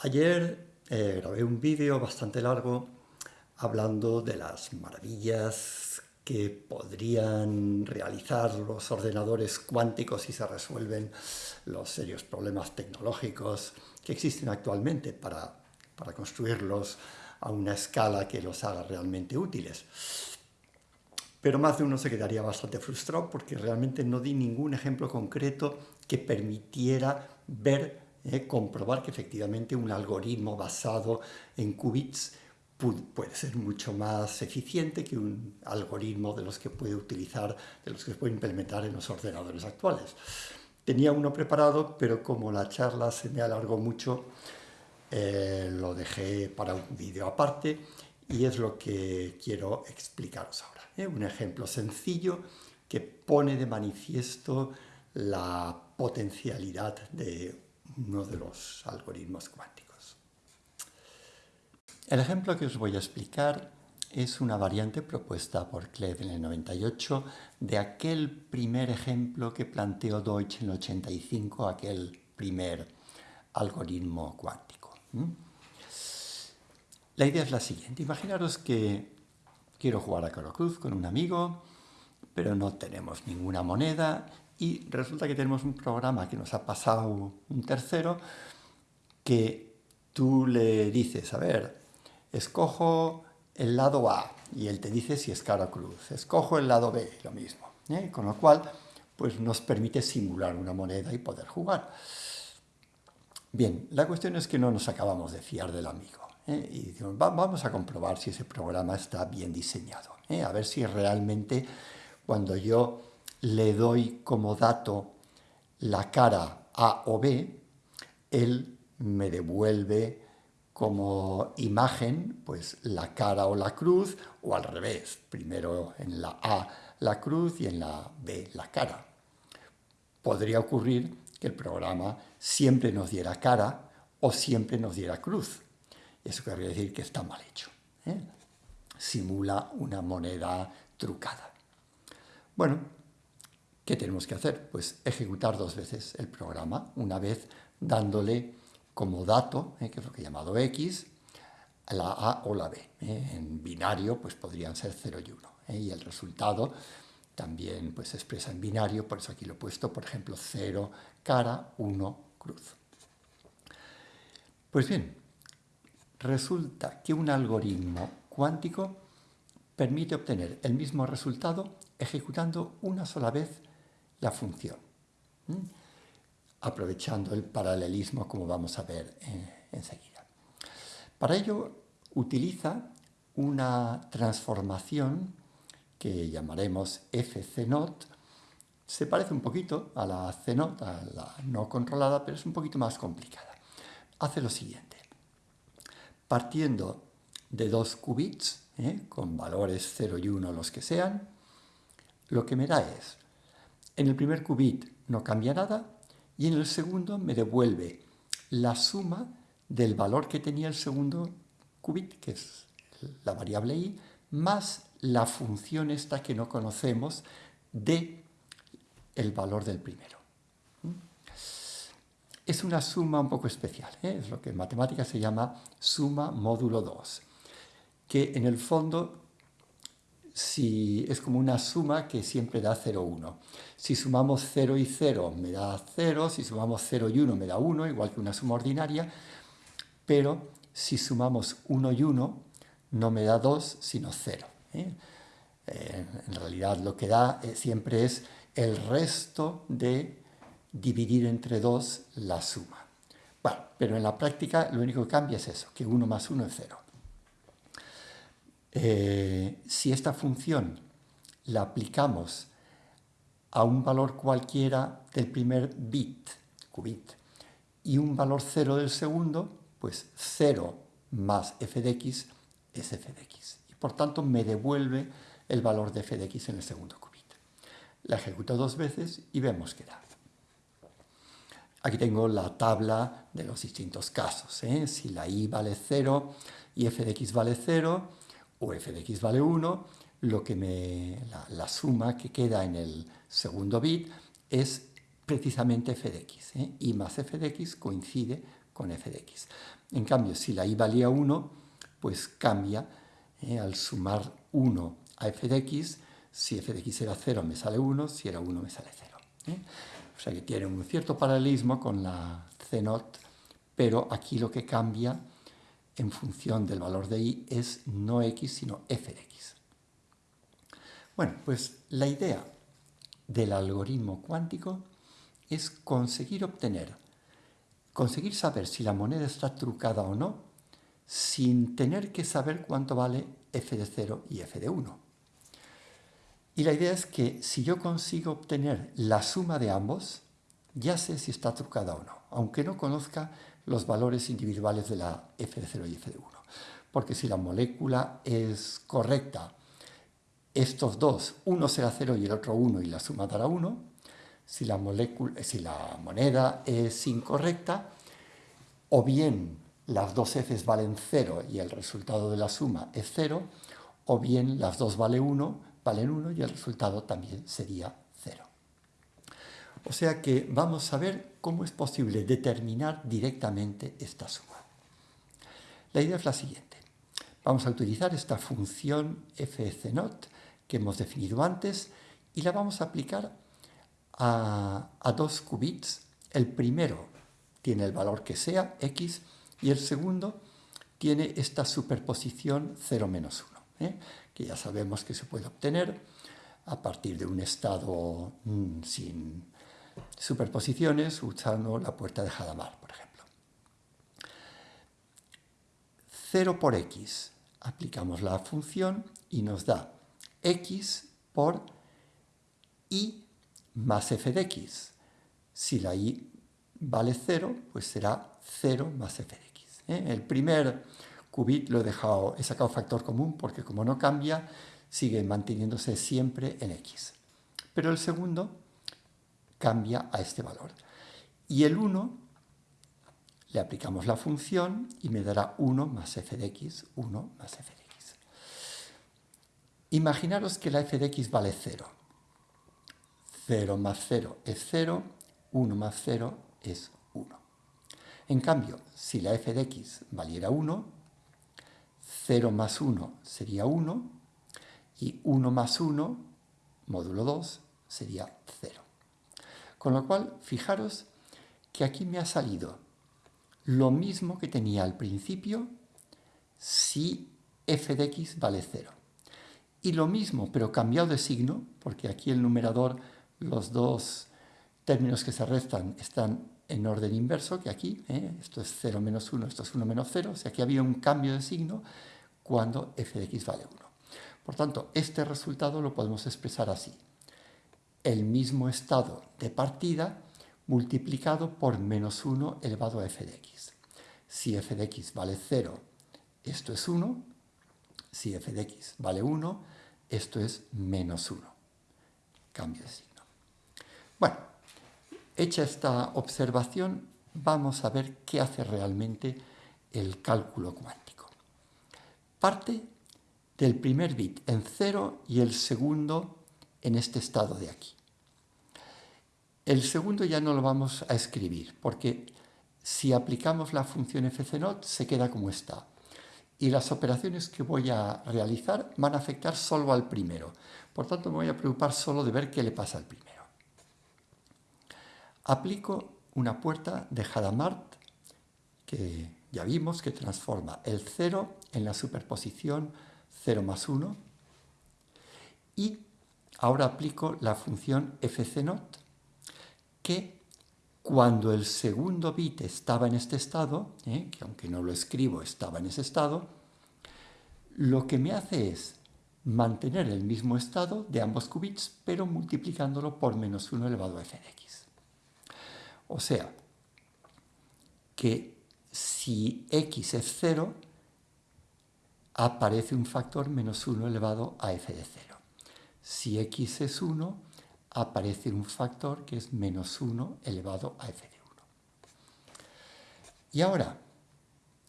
Ayer eh, grabé un vídeo bastante largo hablando de las maravillas que podrían realizar los ordenadores cuánticos si se resuelven los serios problemas tecnológicos que existen actualmente para, para construirlos a una escala que los haga realmente útiles. Pero más de uno se quedaría bastante frustrado porque realmente no di ningún ejemplo concreto que permitiera ver eh, comprobar que efectivamente un algoritmo basado en qubits puede ser mucho más eficiente que un algoritmo de los que puede utilizar, de los que se puede implementar en los ordenadores actuales. Tenía uno preparado, pero como la charla se me alargó mucho, eh, lo dejé para un vídeo aparte y es lo que quiero explicaros ahora. ¿eh? Un ejemplo sencillo que pone de manifiesto la potencialidad de uno de los algoritmos cuánticos. El ejemplo que os voy a explicar es una variante propuesta por Klev en el 98 de aquel primer ejemplo que planteó Deutsch en el 85, aquel primer algoritmo cuántico. La idea es la siguiente. Imaginaros que quiero jugar a Caro Cruz con un amigo, pero no tenemos ninguna moneda y resulta que tenemos un programa que nos ha pasado un tercero que tú le dices, a ver, escojo el lado A y él te dice si es cara cruz, escojo el lado B, lo mismo, ¿eh? con lo cual pues nos permite simular una moneda y poder jugar. Bien, la cuestión es que no nos acabamos de fiar del amigo ¿eh? y decimos, vamos a comprobar si ese programa está bien diseñado, ¿eh? a ver si realmente cuando yo le doy como dato la cara A o B, él me devuelve como imagen pues la cara o la cruz o al revés, primero en la A la cruz y en la B la cara. Podría ocurrir que el programa siempre nos diera cara o siempre nos diera cruz. Eso quiere decir que está mal hecho. ¿eh? Simula una moneda trucada. Bueno, ¿Qué tenemos que hacer? Pues ejecutar dos veces el programa, una vez dándole como dato, eh, que es lo que he llamado X, la A o la B. Eh. En binario pues podrían ser 0 y 1. Eh, y el resultado también pues, se expresa en binario, por eso aquí lo he puesto, por ejemplo, 0 cara, 1 cruz. Pues bien, resulta que un algoritmo cuántico permite obtener el mismo resultado ejecutando una sola vez la función, aprovechando el paralelismo como vamos a ver enseguida. Para ello utiliza una transformación que llamaremos fc0, se parece un poquito a la c0, a la no controlada, pero es un poquito más complicada. Hace lo siguiente, partiendo de dos qubits, ¿eh? con valores 0 y 1 los que sean, lo que me da es en el primer qubit no cambia nada y en el segundo me devuelve la suma del valor que tenía el segundo qubit, que es la variable i, más la función esta que no conocemos de el valor del primero. Es una suma un poco especial, ¿eh? es lo que en matemáticas se llama suma módulo 2, que en el fondo si es como una suma que siempre da 0, 1. Si sumamos 0 y 0 me da 0, si sumamos 0 y 1 me da 1, igual que una suma ordinaria, pero si sumamos 1 y 1 no me da 2, sino 0. ¿eh? Eh, en realidad lo que da eh, siempre es el resto de dividir entre 2 la suma. Bueno, pero en la práctica lo único que cambia es eso, que 1 más 1 es 0. Eh, si esta función la aplicamos a un valor cualquiera del primer bit, qubit, y un valor 0 del segundo, pues 0 más f de x es f de x. Y por tanto me devuelve el valor de f de x en el segundo qubit. La ejecuto dos veces y vemos que da. Aquí tengo la tabla de los distintos casos. ¿eh? Si la i vale 0 y f de x vale 0, o f de x vale 1, lo que me, la, suma que queda en el segundo bit es precisamente f de x. ¿eh? y más f de x coincide con f de x. En cambio, si la i valía 1, pues cambia ¿eh? al sumar 1 a f de x, si f de x era 0 me sale 1, si era 1 me sale 0. ¿eh? O sea que tiene un cierto paralelismo con la c0, pero aquí lo que cambia en función del valor de i es no x, sino f de x. Bueno, pues la idea del algoritmo cuántico es conseguir obtener, conseguir saber si la moneda está trucada o no, sin tener que saber cuánto vale f de 0 y f de 1. Y la idea es que si yo consigo obtener la suma de ambos, ya sé si está trucada o no, aunque no conozca los valores individuales de la f de 0 y f de 1. Porque si la molécula es correcta estos dos, uno será 0 y el otro 1 y la suma dará 1. Si la, molécula, si la moneda es incorrecta, o bien las dos Fs valen 0 y el resultado de la suma es 0, o bien las dos vale 1, valen 1 y el resultado también sería 0. O sea que vamos a ver cómo es posible determinar directamente esta suma. La idea es la siguiente. Vamos a utilizar esta función fc0 que hemos definido antes y la vamos a aplicar a, dos qubits. El primero tiene el valor que sea, x, y el segundo tiene esta superposición 0 menos 1, ¿eh? que ya sabemos que se puede obtener a partir de un estado mm, sin superposiciones usando la puerta de Hadamard, por ejemplo. 0 por x, aplicamos la función y nos da x por y más f de x. Si la y vale 0, pues será 0 más f de x. ¿eh? El primer qubit lo he dejado, he sacado factor común porque como no cambia, sigue manteniéndose siempre en x. Pero el segundo cambia a este valor. Y el 1 le aplicamos la función y me dará 1 más f de x, 1 más f de x. Imaginaros que la f de x vale 0. 0 más 0 es 0, 1 más 0 es 1. En cambio, si la f de x valiera 1, 0 más 1 sería 1 y 1 más 1, módulo 2, sería 0. Con lo cual, fijaros que aquí me ha salido lo mismo que tenía al principio si f de x vale 0. Y lo mismo, pero cambiado de signo, porque aquí el numerador, los dos términos que se restan están en orden inverso que aquí, ¿eh? esto es 0 menos 1, esto es 1 menos 0, o sea que había un cambio de signo cuando f de x vale 1. Por tanto, este resultado lo podemos expresar así. El mismo estado de partida multiplicado por menos 1 elevado a f de x. Si f de x vale 0, esto es 1. Si f de x vale 1, esto es menos 1. Cambio de signo. Bueno, hecha esta observación, vamos a ver qué hace realmente el cálculo cuántico. Parte del primer bit en 0 y el segundo en este estado de aquí. El segundo ya no lo vamos a escribir, porque si aplicamos la función fc0 se queda como está y las operaciones que voy a realizar van a afectar solo al primero. Por tanto, me voy a preocupar solo de ver qué le pasa al primero. Aplico una puerta de Hadamard que ya vimos que transforma el 0 en la superposición 0 más 1 y ahora aplico la función fc0 que cuando el segundo bit estaba en este estado, ¿eh? que aunque no lo escribo estaba en ese estado, lo que me hace es mantener el mismo estado de ambos qubits, pero multiplicándolo por menos 1 elevado a f de x. O sea, que si x es 0, aparece un factor menos 1 elevado a f de 0. Si x es 1, aparece un factor que es menos 1 elevado a f de 1. Y ahora,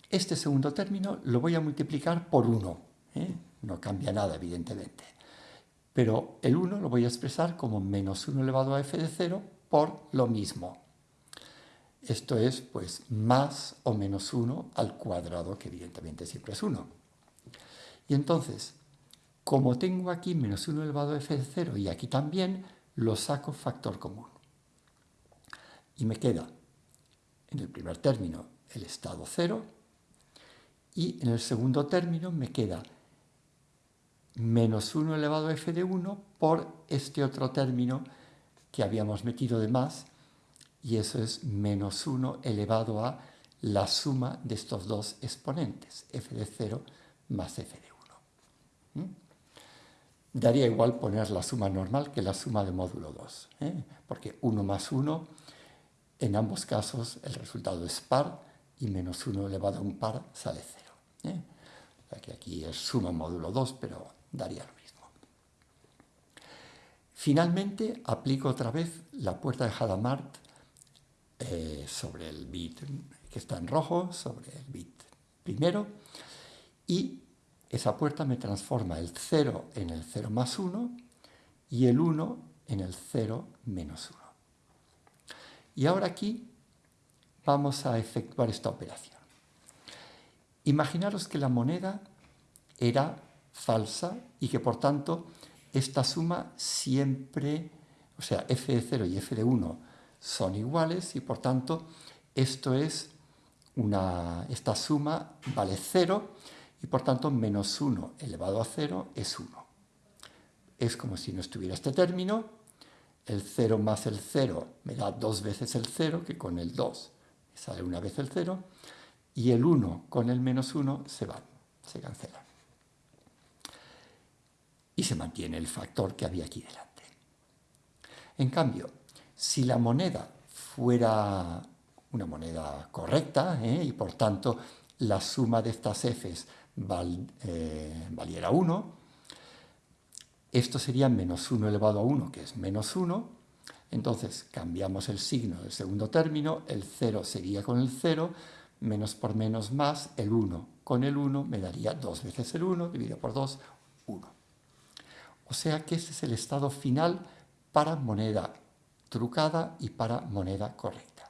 este segundo término lo voy a multiplicar por 1. ¿eh? No cambia nada, evidentemente. Pero el 1 lo voy a expresar como menos 1 elevado a f de 0 por lo mismo. Esto es, pues, más o menos 1 al cuadrado, que evidentemente siempre es 1. Y entonces, como tengo aquí menos 1 elevado a f de 0 y aquí también, lo saco factor común. Y me queda, en el primer término, el estado 0, y en el segundo término me queda menos 1 elevado a f de 1 por este otro término que habíamos metido de más, y eso es menos 1 elevado a la suma de estos dos exponentes, f de 0 más f de 1. ¿Mm? Daría igual poner la suma normal que la suma de módulo 2, ¿eh? porque 1 más 1, en ambos casos el resultado es par, y menos 1 elevado a un par sale 0. ¿eh? Que aquí es suma módulo 2, pero daría lo mismo. Finalmente, aplico otra vez la puerta de Hadamard eh, sobre el bit que está en rojo, sobre el bit primero, y esa puerta me transforma el 0 en el 0 más 1 y el 1 en el 0 menos 1. Y ahora aquí vamos a efectuar esta operación. Imaginaros que la moneda era falsa y que por tanto esta suma siempre, o sea, f de 0 y f de 1 son iguales y por tanto esto es una, esta suma vale 0 y por tanto menos 1 elevado a 0 es 1. Es como si no estuviera este término, el 0 más el 0 me da dos veces el 0, que con el 2 me sale una vez el 0, y el 1 con el menos 1 se van, se cancelan y se mantiene el factor que había aquí delante. En cambio, si la moneda fuera una moneda correcta ¿eh? y por tanto la suma de estas f's eh, valiera 1, esto sería menos 1 elevado a 1, que es menos 1, entonces cambiamos el signo del segundo término, el 0 sería con el 0, menos por menos más, el 1 con el 1 me daría 2 veces el 1, dividido por 2, 1. O sea que ese es el estado final para moneda trucada y para moneda correcta.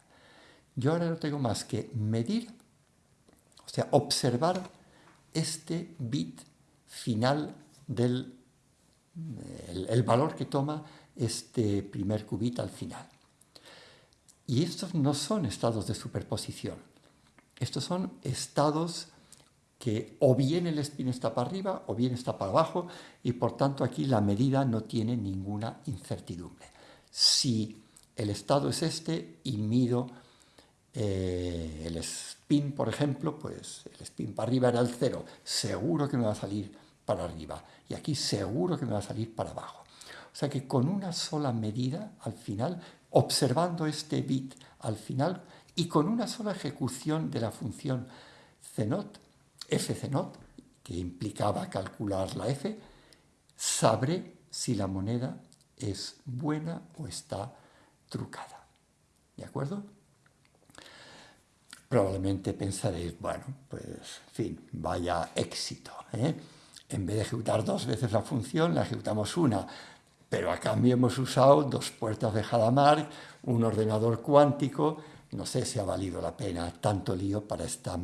Yo ahora no tengo más que medir, o sea, observar este bit final del el, valor que toma este primer qubit al final. Y estos no son estados de superposición, estos son estados que o bien el spin está para arriba o bien está para abajo y por tanto aquí la medida no tiene ninguna incertidumbre. Si el estado es este y mido eh, el spin, por ejemplo, pues el spin para arriba era el cero, seguro que me va a salir para arriba y aquí seguro que me va a salir para abajo. O sea que con una sola medida al final, observando este bit al final y con una sola ejecución de la función CNOT, fc0, que implicaba calcular la f, sabré si la moneda es buena o está trucada. ¿De acuerdo? Probablemente pensaréis, bueno, pues, en fin, vaya éxito. ¿eh? En vez de ejecutar dos veces la función, la ejecutamos una, pero a cambio hemos usado dos puertas de Hadamard, un ordenador cuántico, no sé si ha valido la pena tanto lío para esta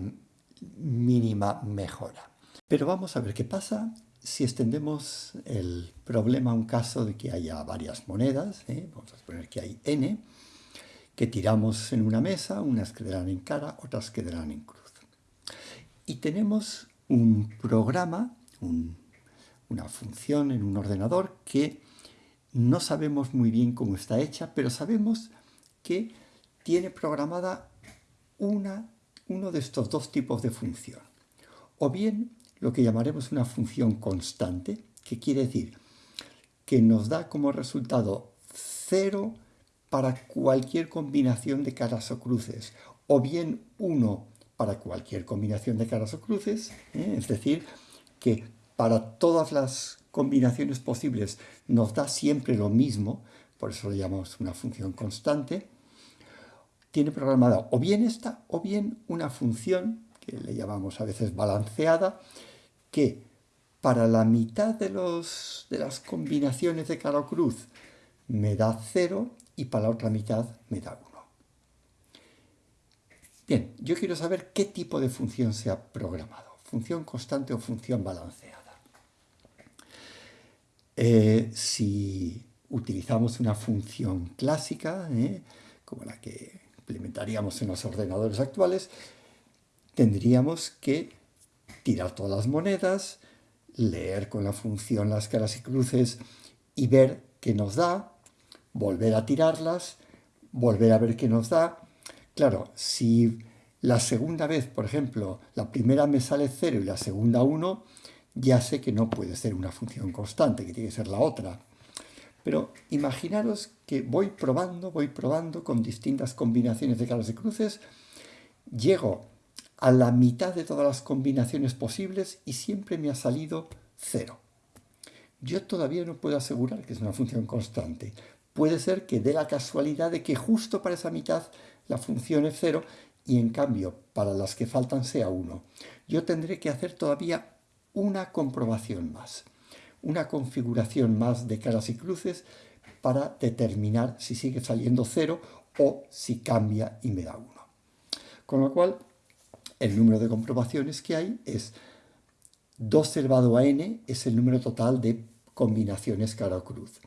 mínima mejora. Pero vamos a ver qué pasa si extendemos el problema a un caso de que haya varias monedas, ¿eh? vamos a suponer que hay n, que tiramos en una mesa, unas quedarán en cara, otras quedarán en cruz. Y tenemos un programa, una función en un ordenador que no sabemos muy bien cómo está hecha, pero sabemos que tiene programada una uno de estos dos tipos de función. O bien lo que llamaremos una función constante, que quiere decir que nos da como resultado cero para cualquier combinación de caras o cruces, o bien 1 para cualquier combinación de caras o cruces, ¿eh? es decir, que para todas las combinaciones posibles nos da siempre lo mismo, por eso lo llamamos una función constante, tiene programada o bien esta o bien una función que le llamamos a veces balanceada, que para la mitad de, los, de las combinaciones de cara o cruz me da 0 y para la otra mitad me da 1. Bien, yo quiero saber qué tipo de función se ha programado, función constante o función balanceada. Eh, si utilizamos una función clásica, ¿eh? como la que implementaríamos en los ordenadores actuales, tendríamos que tirar todas las monedas, leer con la función las caras y cruces y ver qué nos da, volver a tirarlas, volver a ver qué nos da. Claro, si la segunda vez, por ejemplo, la primera me sale 0 y la segunda 1, ya sé que no puede ser una función constante, que tiene que ser la otra. Pero imaginaros que voy probando, voy probando con distintas combinaciones de caras y cruces, llego a la mitad de todas las combinaciones posibles y siempre me ha salido 0. Yo todavía no puedo asegurar que es una función constante. Puede ser que dé la casualidad de que justo para esa mitad la función es 0 y en cambio para las que faltan sea 1. Yo tendré que hacer todavía una comprobación más, una configuración más de caras y cruces para determinar si sigue saliendo 0 o si cambia y me da 1. Con lo cual, el número de comprobaciones que hay es 2 elevado a n es el número total de combinaciones cara o cruz.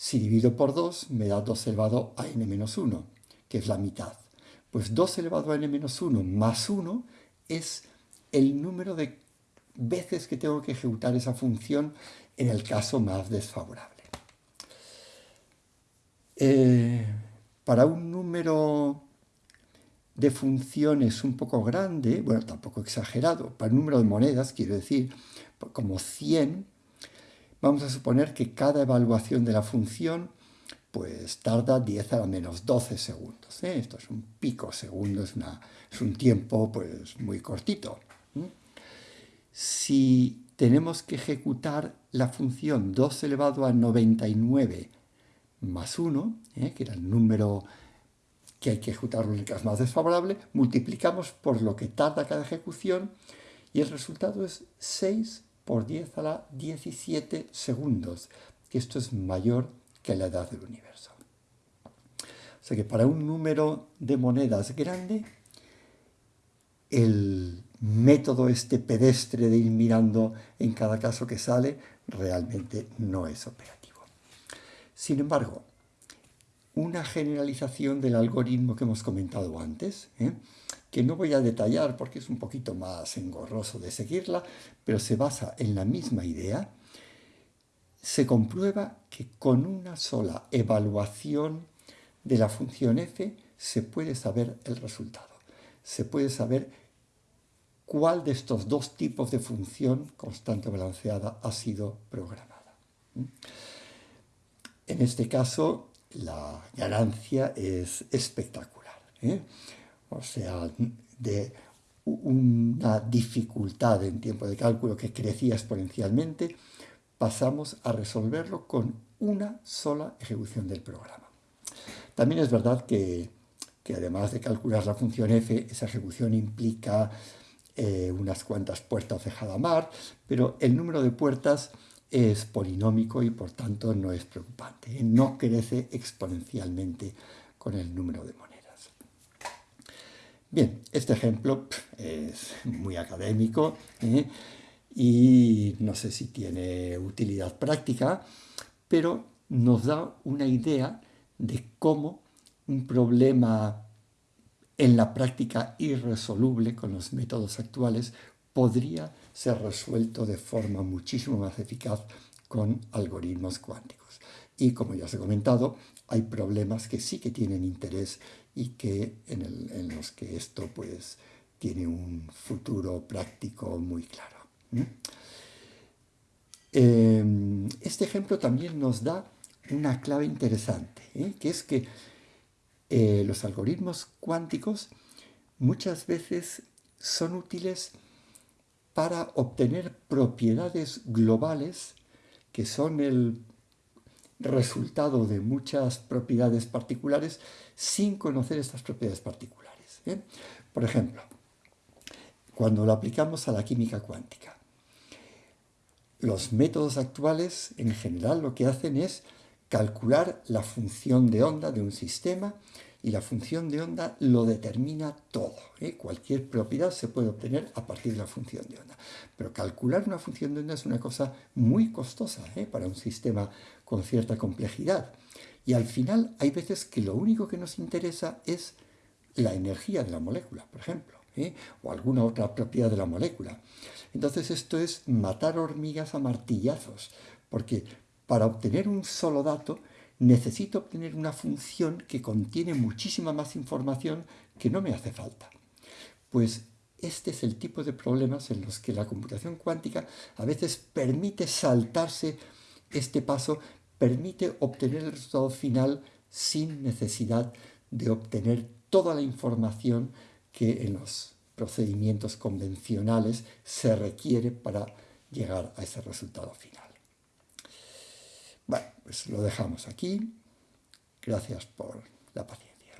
Si divido por 2 me da 2 elevado a n menos 1, que es la mitad. Pues 2 elevado a n menos 1 más 1 es el número de veces que tengo que ejecutar esa función en el caso más desfavorable. Eh, para un número de funciones un poco grande, bueno, tampoco exagerado, para un número de monedas, quiero decir, como 100, vamos a suponer que cada evaluación de la función pues tarda 10 a la menos 12 segundos. ¿eh? Esto es un pico segundo, es, es un tiempo pues muy cortito si tenemos que ejecutar la función 2 elevado a 99 más 1, ¿eh? que era el número que hay que ejecutarlo en el caso más desfavorable, multiplicamos por lo que tarda cada ejecución y el resultado es 6 por 10 a la 17 segundos, que esto es mayor que la edad del universo. O sea que para un número de monedas grande, el método este pedestre de ir mirando en cada caso que sale realmente no es operativo. Sin embargo, una generalización del algoritmo que hemos comentado antes, ¿eh? que no voy a detallar porque es un poquito más engorroso de seguirla, pero se basa en la misma idea, se comprueba que con una sola evaluación de la función f se puede saber el resultado. Se puede saber cuál de estos dos tipos de función constante balanceada ha sido programada. En este caso, la ganancia es espectacular. ¿eh? O sea, de una dificultad en tiempo de cálculo que crecía exponencialmente, pasamos a resolverlo con una sola ejecución del programa. También es verdad que, que además de calcular la función f, esa ejecución implica eh, unas cuantas puertas de Hadamard, pero el número de puertas es polinómico y por tanto no es preocupante. No crece exponencialmente con el número de monedas. Bien, este ejemplo es muy académico ¿eh? y no sé si tiene utilidad práctica, pero nos da una idea de cómo un problema en la práctica irresoluble con los métodos actuales, podría ser resuelto de forma muchísimo más eficaz con algoritmos cuánticos. Y como ya os he comentado, hay problemas que sí que tienen interés y que en, los que esto pues tiene un futuro práctico muy claro. Em, este ejemplo también nos da una clave interesante, ¿eh? que es que eh, los algoritmos cuánticos muchas veces son útiles para obtener propiedades globales que son el resultado de muchas propiedades particulares sin conocer estas propiedades particulares. Por ejemplo, cuando lo aplicamos a la química cuántica, los métodos actuales en general lo que hacen es calcular la función de onda de un sistema y la función de onda lo determina todo. ¿eh? Cualquier propiedad se puede obtener a partir de la función de onda. Pero calcular una función de onda es una cosa muy costosa ¿eh? para un sistema con cierta complejidad. Y al final hay veces que lo único que nos interesa es la energía de la molécula, por ejemplo, ¿eh? o alguna otra propiedad de la molécula. Entonces esto es matar hormigas a martillazos, porque para obtener un solo dato necesito obtener una función que contiene muchísima más información que no me hace falta. Pues este es el tipo de problemas en los que la computación cuántica a veces permite saltarse este paso, permite obtener el resultado final sin necesidad de obtener toda la información que en los procedimientos convencionales se requiere para llegar a ese resultado final. Bueno, pues lo dejamos aquí. Gracias por la paciencia.